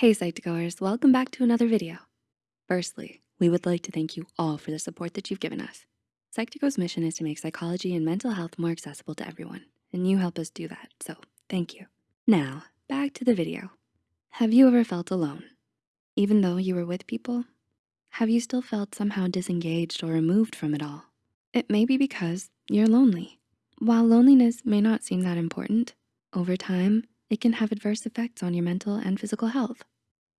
Hey Psych2Goers, welcome back to another video. Firstly, we would like to thank you all for the support that you've given us. Psych2Go's mission is to make psychology and mental health more accessible to everyone, and you help us do that, so thank you. Now, back to the video. Have you ever felt alone? Even though you were with people? Have you still felt somehow disengaged or removed from it all? It may be because you're lonely. While loneliness may not seem that important, over time, it can have adverse effects on your mental and physical health.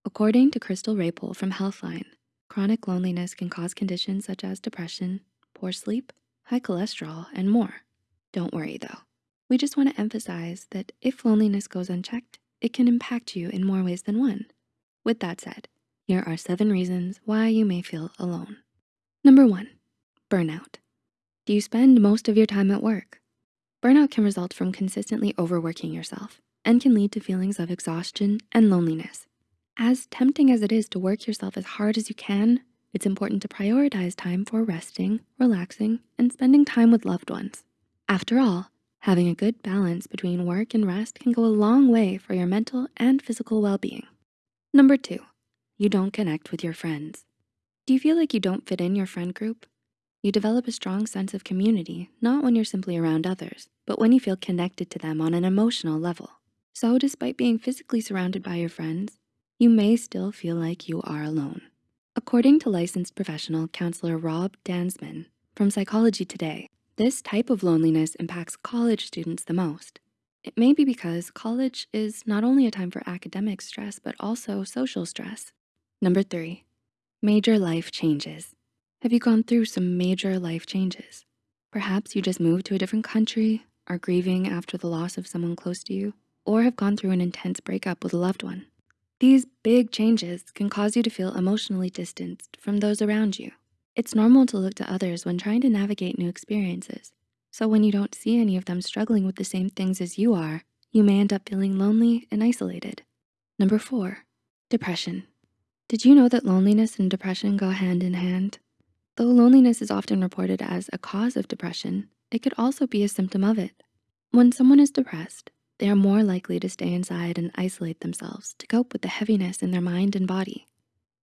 According to Crystal Raypole from Healthline, chronic loneliness can cause conditions such as depression, poor sleep, high cholesterol, and more. Don't worry though. We just wanna emphasize that if loneliness goes unchecked, it can impact you in more ways than one. With that said, here are seven reasons why you may feel alone. Number one, burnout. Do you spend most of your time at work? Burnout can result from consistently overworking yourself and can lead to feelings of exhaustion and loneliness. As tempting as it is to work yourself as hard as you can, it's important to prioritize time for resting, relaxing, and spending time with loved ones. After all, having a good balance between work and rest can go a long way for your mental and physical well-being. Number two, you don't connect with your friends. Do you feel like you don't fit in your friend group? You develop a strong sense of community, not when you're simply around others, but when you feel connected to them on an emotional level. So despite being physically surrounded by your friends, you may still feel like you are alone. According to licensed professional counselor Rob Dansman from Psychology Today, this type of loneliness impacts college students the most. It may be because college is not only a time for academic stress, but also social stress. Number three, major life changes. Have you gone through some major life changes? Perhaps you just moved to a different country, are grieving after the loss of someone close to you, or have gone through an intense breakup with a loved one. These big changes can cause you to feel emotionally distanced from those around you. It's normal to look to others when trying to navigate new experiences. So when you don't see any of them struggling with the same things as you are, you may end up feeling lonely and isolated. Number four, depression. Did you know that loneliness and depression go hand in hand? Though loneliness is often reported as a cause of depression, it could also be a symptom of it. When someone is depressed, they are more likely to stay inside and isolate themselves to cope with the heaviness in their mind and body.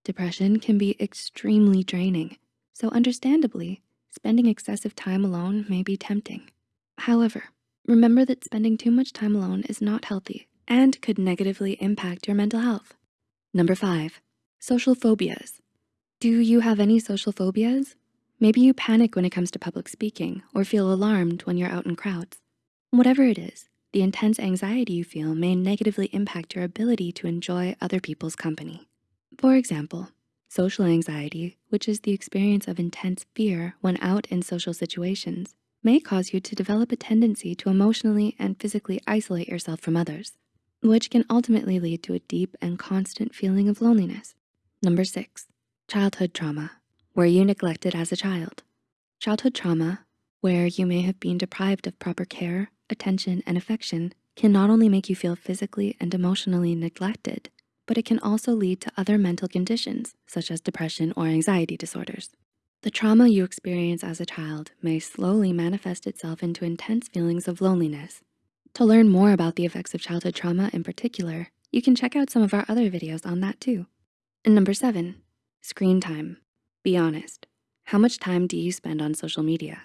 Depression can be extremely draining, so understandably, spending excessive time alone may be tempting. However, remember that spending too much time alone is not healthy and could negatively impact your mental health. Number five, social phobias. Do you have any social phobias? Maybe you panic when it comes to public speaking or feel alarmed when you're out in crowds. Whatever it is, the intense anxiety you feel may negatively impact your ability to enjoy other people's company. For example, social anxiety, which is the experience of intense fear when out in social situations, may cause you to develop a tendency to emotionally and physically isolate yourself from others, which can ultimately lead to a deep and constant feeling of loneliness. Number six, Childhood trauma. Were you neglected as a child? Childhood trauma, where you may have been deprived of proper care, attention, and affection, can not only make you feel physically and emotionally neglected, but it can also lead to other mental conditions, such as depression or anxiety disorders. The trauma you experience as a child may slowly manifest itself into intense feelings of loneliness. To learn more about the effects of childhood trauma in particular, you can check out some of our other videos on that too. And number seven, Screen time. Be honest. How much time do you spend on social media?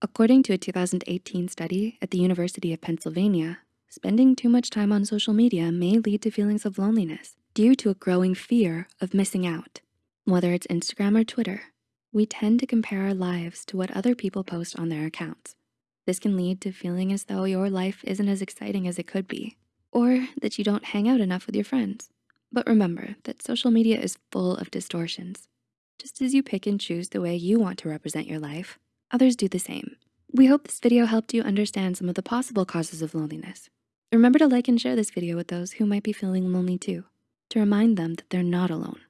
According to a 2018 study at the University of Pennsylvania, spending too much time on social media may lead to feelings of loneliness due to a growing fear of missing out. Whether it's Instagram or Twitter, we tend to compare our lives to what other people post on their accounts. This can lead to feeling as though your life isn't as exciting as it could be, or that you don't hang out enough with your friends. But remember that social media is full of distortions. Just as you pick and choose the way you want to represent your life, others do the same. We hope this video helped you understand some of the possible causes of loneliness. Remember to like and share this video with those who might be feeling lonely too, to remind them that they're not alone.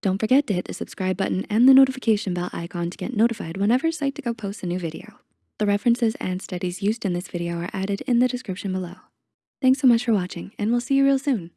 Don't forget to hit the subscribe button and the notification bell icon to get notified whenever Psych2Go posts a new video. The references and studies used in this video are added in the description below. Thanks so much for watching and we'll see you real soon.